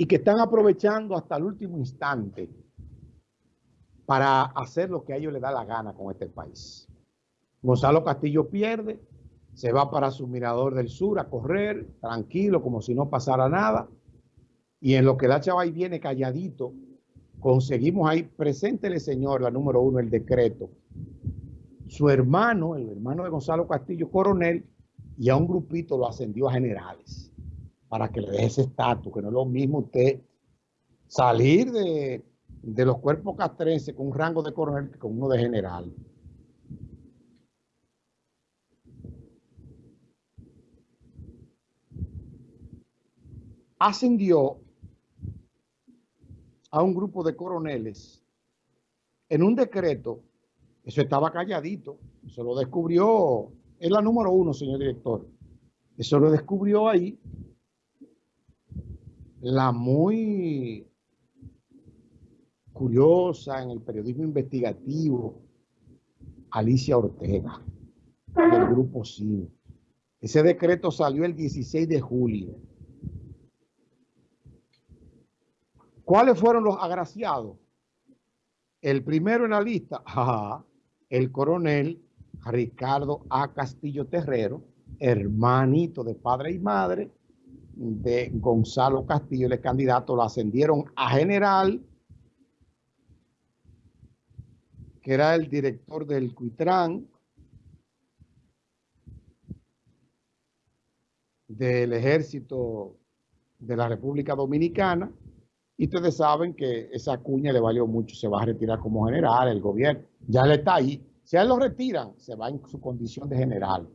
y que están aprovechando hasta el último instante para hacer lo que a ellos les da la gana con este país. Gonzalo Castillo pierde, se va para su mirador del sur a correr, tranquilo, como si no pasara nada. Y en lo que la chava viene calladito, conseguimos ahí, preséntele señor, la número uno, el decreto. Su hermano, el hermano de Gonzalo Castillo, coronel, y a un grupito lo ascendió a generales para que le dé ese estatus, que no es lo mismo usted salir de, los cuerpos castrenses con un rango de coronel que con uno de general. Ascendió a un grupo de coroneles en un decreto, eso estaba calladito, eso lo descubrió, es la número uno, señor director, eso lo descubrió ahí la muy curiosa en el periodismo investigativo, Alicia Ortega, del Grupo CINE. Ese decreto salió el 16 de julio. ¿Cuáles fueron los agraciados? El primero en la lista, el coronel Ricardo A. Castillo Terrero, hermanito de padre y madre, de Gonzalo Castillo, el candidato, lo ascendieron a general, que era el director del CUITRAN, del ejército de la República Dominicana, y ustedes saben que esa cuña le valió mucho, se va a retirar como general, el gobierno, ya le está ahí. Si a él lo retiran, se va en su condición de general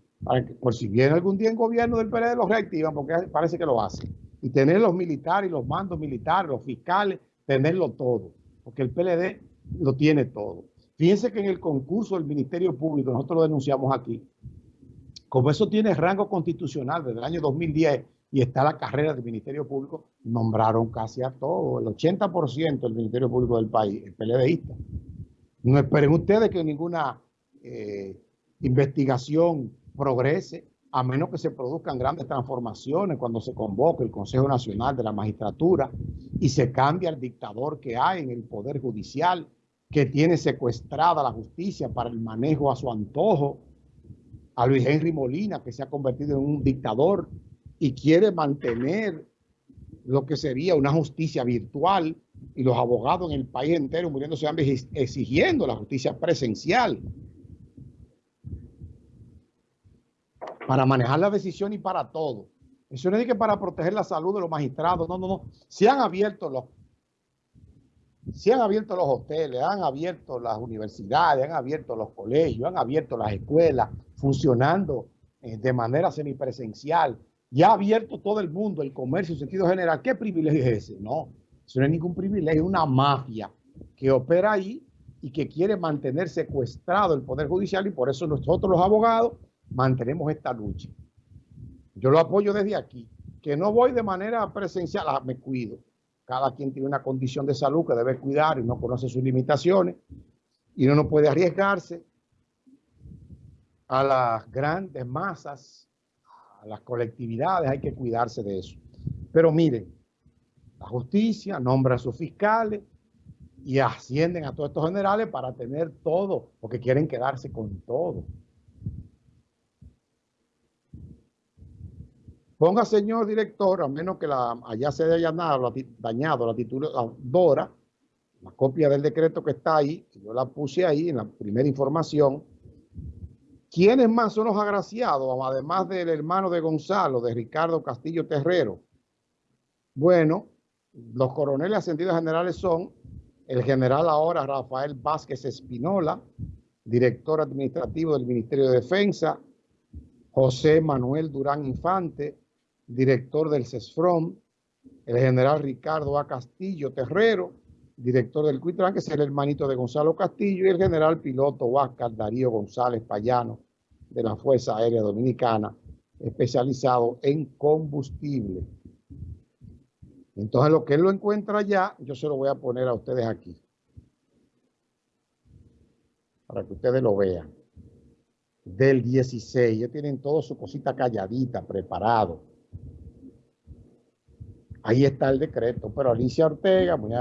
por si viene algún día en gobierno del PLD, lo reactivan porque parece que lo hacen. Y tener los militares, los mandos militares, los fiscales, tenerlo todo, porque el PLD lo tiene todo. Fíjense que en el concurso del Ministerio Público, nosotros lo denunciamos aquí, como eso tiene rango constitucional desde el año 2010 y está la carrera del Ministerio Público, nombraron casi a todo, el 80% del Ministerio Público del país, el PLDista. No esperen ustedes que ninguna eh, investigación progrese, a menos que se produzcan grandes transformaciones cuando se convoque el Consejo Nacional de la Magistratura y se cambie el dictador que hay en el Poder Judicial, que tiene secuestrada la justicia para el manejo a su antojo, a Luis Henry Molina, que se ha convertido en un dictador y quiere mantener lo que sería una justicia virtual y los abogados en el país entero muriéndose hambre exigiendo la justicia presencial. Para manejar la decisión y para todo. Eso no es que para proteger la salud de los magistrados, no, no, no. Se han abierto los, se han abierto los hoteles, han abierto las universidades, han abierto los colegios, han abierto las escuelas, funcionando eh, de manera semipresencial. Ya ha abierto todo el mundo, el comercio en sentido general. ¿Qué privilegio es ese? No, eso no es ningún privilegio, es una mafia que opera ahí y que quiere mantener secuestrado el Poder Judicial y por eso nosotros los abogados mantenemos esta lucha. Yo lo apoyo desde aquí, que no voy de manera presencial, ah, me cuido. Cada quien tiene una condición de salud que debe cuidar y no conoce sus limitaciones y no puede arriesgarse a las grandes masas, a las colectividades, hay que cuidarse de eso. Pero miren, la justicia nombra a sus fiscales y ascienden a todos estos generales para tener todo, porque quieren quedarse con todo. Ponga, señor director, a menos que la, allá se haya dañado, dañado la tituladora, la copia del decreto que está ahí, yo la puse ahí en la primera información. ¿Quiénes más son los agraciados, además del hermano de Gonzalo, de Ricardo Castillo Terrero? Bueno, los coroneles ascendidos generales son el general ahora Rafael Vázquez Espinola, director administrativo del Ministerio de Defensa, José Manuel Durán Infante, director del CESFROM, el general Ricardo A. Castillo Terrero, director del CUITRAN, que es el hermanito de Gonzalo Castillo, y el general piloto Huáscar Darío González Payano, de la Fuerza Aérea Dominicana, especializado en combustible. Entonces, lo que él lo encuentra allá, yo se lo voy a poner a ustedes aquí, para que ustedes lo vean. Del 16, ya tienen todo su cosita calladita, preparado Ahí está el decreto, pero Alicia Ortega, muy,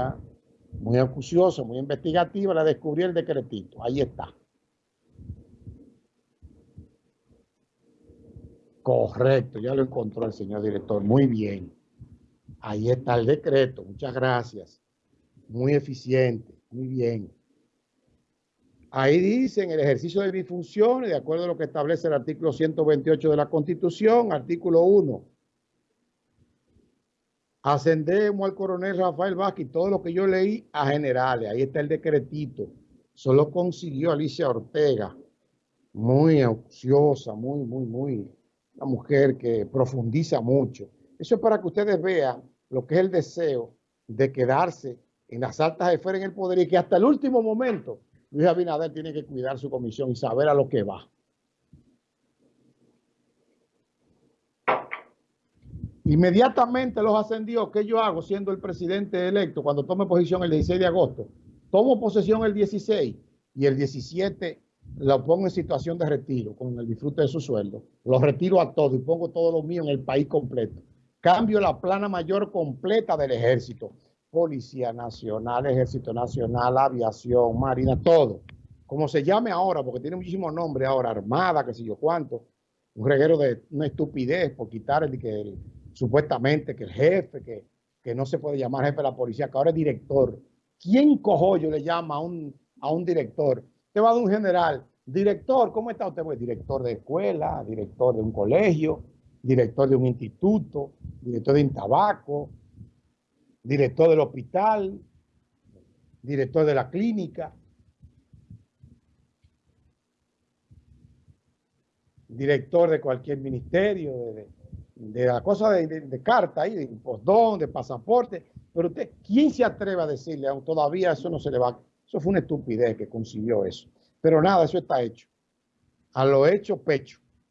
muy acuciosa, muy investigativa, la descubrió el decretito. Ahí está. Correcto, ya lo encontró el señor director. Muy bien. Ahí está el decreto. Muchas gracias. Muy eficiente. Muy bien. Ahí dice en el ejercicio de mis funciones, de acuerdo a lo que establece el artículo 128 de la Constitución, artículo 1. Ascendemos al coronel Rafael Vázquez, todo lo que yo leí a generales. Ahí está el decretito. Solo consiguió Alicia Ortega. Muy auxiosa, muy, muy, muy una mujer que profundiza mucho. Eso es para que ustedes vean lo que es el deseo de quedarse en las altas esferas en el poder y que hasta el último momento Luis Abinader tiene que cuidar su comisión y saber a lo que va. Inmediatamente los ascendió. ¿Qué yo hago siendo el presidente electo cuando tome posición el 16 de agosto? Tomo posesión el 16 y el 17 lo pongo en situación de retiro con el disfrute de su sueldo. Lo retiro a todo y pongo todo lo mío en el país completo. Cambio la plana mayor completa del ejército. Policía Nacional, Ejército Nacional, Aviación, Marina, todo. Como se llame ahora, porque tiene muchísimos nombres ahora, Armada, qué sé yo cuánto. Un reguero de una estupidez por quitar el que supuestamente que el jefe, que, que no se puede llamar jefe de la policía, que ahora es director. ¿Quién cojollo le llama a un, a un director? Te va de un general. Director, ¿cómo está usted? Pues director de escuela, director de un colegio, director de un instituto, director de un tabaco, director del hospital, director de la clínica, director de cualquier ministerio, de, la cosa de, carta, ahí, de postdón, de pasaporte. Pero usted, ¿quién se atreve a decirle? Aún todavía eso no se le va eso fue una estupidez que consiguió eso. Pero nada, eso está hecho. A lo hecho, pecho.